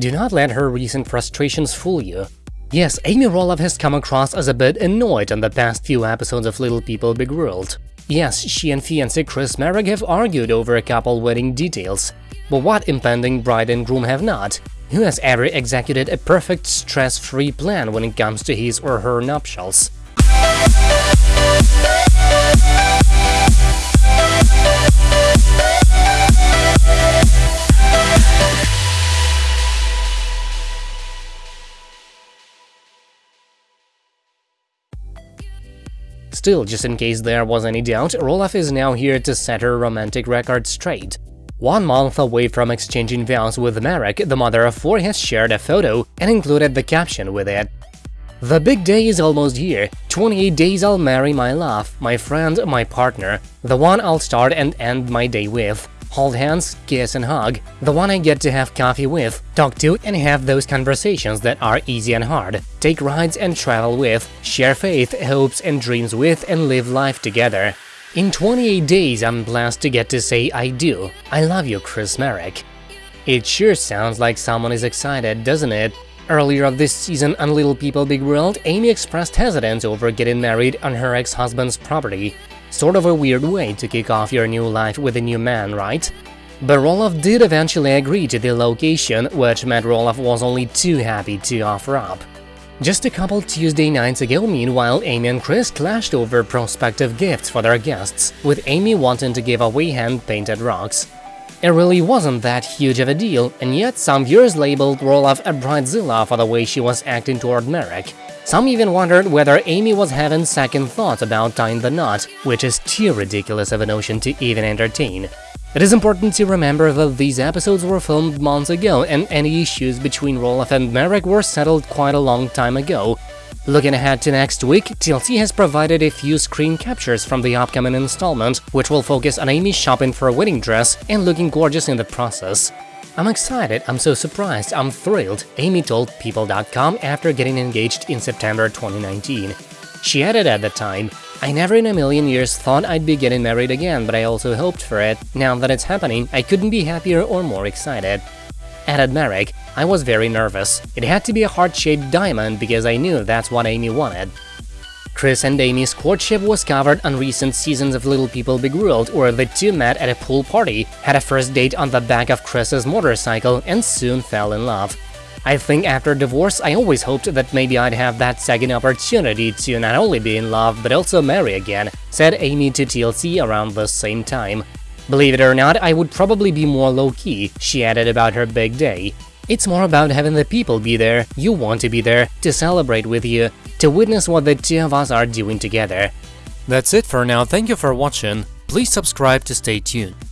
Do not let her recent frustrations fool you. Yes, Amy Roloff has come across as a bit annoyed on the past few episodes of Little People Big World. Yes, she and fiancé Chris Marek have argued over a couple wedding details. But what impending bride and groom have not? Who has ever executed a perfect stress-free plan when it comes to his or her nuptials? Still, just in case there was any doubt, Roloff is now here to set her romantic record straight. One month away from exchanging vows with Marek, the mother of four has shared a photo and included the caption with it. The big day is almost here. 28 days I'll marry my love, my friend, my partner, the one I'll start and end my day with. Hold hands, kiss and hug, the one I get to have coffee with, talk to and have those conversations that are easy and hard, take rides and travel with, share faith, hopes and dreams with and live life together. In 28 days, I'm blessed to get to say I do. I love you, Chris Marek. It sure sounds like someone is excited, doesn't it? Earlier of this season on Little People Big World, Amy expressed hesitance over getting married on her ex-husband's property. Sort of a weird way to kick off your new life with a new man, right? But Roloff did eventually agree to the location, which Matt Roloff was only too happy to offer up. Just a couple Tuesday nights ago, meanwhile, Amy and Chris clashed over prospective gifts for their guests, with Amy wanting to give away hand-painted rocks. It really wasn't that huge of a deal, and yet some viewers labeled Roloff a bridezilla for the way she was acting toward Marek. Some even wondered whether Amy was having second thoughts about tying the knot, which is too ridiculous of a notion to even entertain. It is important to remember that these episodes were filmed months ago and any issues between Roloff and Marek were settled quite a long time ago. Looking ahead to next week, TLC has provided a few screen captures from the upcoming installment, which will focus on Amy shopping for a wedding dress and looking gorgeous in the process. I'm excited, I'm so surprised, I'm thrilled, Amy told People.com after getting engaged in September 2019. She added at the time, I never in a million years thought I'd be getting married again, but I also hoped for it. Now that it's happening, I couldn't be happier or more excited. Added Marek, I was very nervous. It had to be a heart-shaped diamond because I knew that's what Amy wanted. Chris and Amy's courtship was covered on recent seasons of Little People Big World, where the two met at a pool party, had a first date on the back of Chris's motorcycle, and soon fell in love. I think after divorce, I always hoped that maybe I'd have that second opportunity to not only be in love but also marry again, said Amy to TLC around the same time. Believe it or not, I would probably be more low-key, she added about her big day. It's more about having the people be there, you want to be there, to celebrate with you, to witness what the two of us are doing together. That's it for now, thank you for watching, please subscribe to stay tuned.